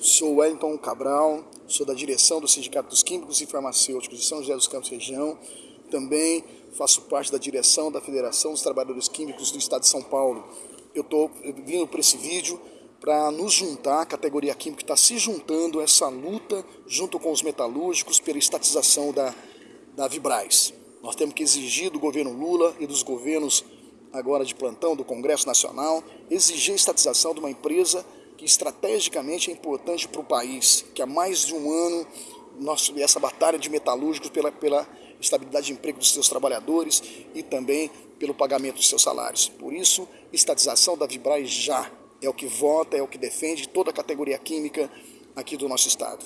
Sou Wellington Cabral, sou da direção do Sindicato dos Químicos e Farmacêuticos de São José dos Campos Região. Também faço parte da direção da Federação dos Trabalhadores Químicos do Estado de São Paulo. Eu estou vindo para esse vídeo para nos juntar, a categoria química está se juntando a essa luta junto com os metalúrgicos pela estatização da, da Vibraz. Nós temos que exigir do governo Lula e dos governos agora de plantão do Congresso Nacional, exigir a estatização de uma empresa que estrategicamente é importante para o país, que há mais de um ano nós, essa batalha de metalúrgicos pela, pela estabilidade de emprego dos seus trabalhadores e também pelo pagamento dos seus salários. Por isso, estatização da Vibraz já é o que vota, é o que defende toda a categoria química aqui do nosso estado.